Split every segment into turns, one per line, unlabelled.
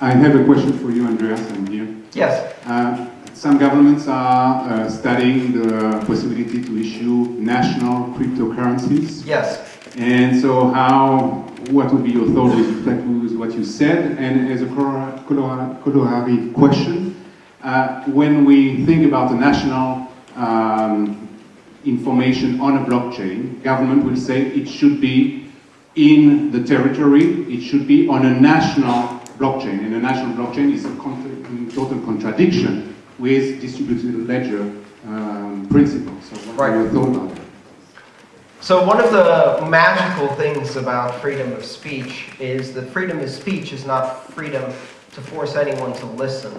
I have a question for you, Andreas, I'm here.
Yes.
Uh, some governments are uh, studying the possibility to issue national cryptocurrencies.
Yes.
And so how, what would be your thought with respect to what you said? And as a corollary question, uh, when we think about the national um, information on a blockchain, government will say it should be in the territory, it should be on a national blockchain. And a national blockchain is a total contradiction with distributed ledger um, principles. So what
right.
are your thoughts on that?
So one of the magical things about freedom of speech is that freedom of speech is not freedom to force anyone to listen.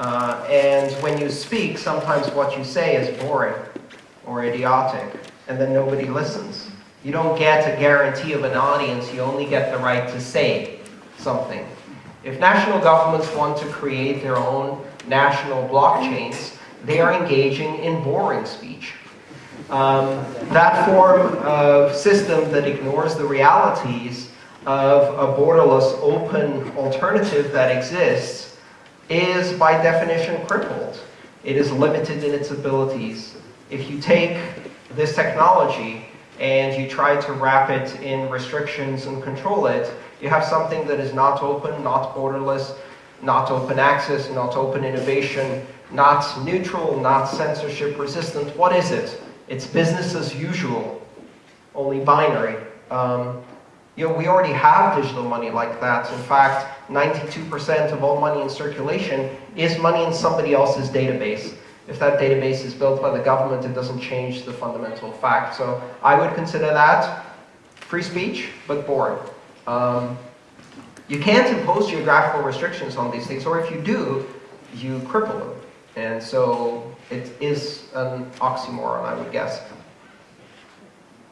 Uh, and when you speak, sometimes what you say is boring or idiotic, and then nobody listens. You don't get a guarantee of an audience, you only get the right to say something. If national governments want to create their own national blockchains, they are engaging in boring speech. Um, that form of system that ignores the realities of a borderless open alternative that exists is by definition crippled. It is limited in its abilities. If you take this technology and you try to wrap it in restrictions and control it, you have something that is not open, not borderless, not open access, not open innovation, not neutral, not censorship resistant. What is it? It's business as usual, only binary. Um, you know, we already have digital money like that. In fact, 92% of all money in circulation is money in somebody else's database. If that database is built by the government, it doesn't change the fundamental fact. So I would consider that free speech, but boring. Um, you can't impose geographical restrictions on these things, or if you do, you cripple them. And so it is an oxymoron, I would guess.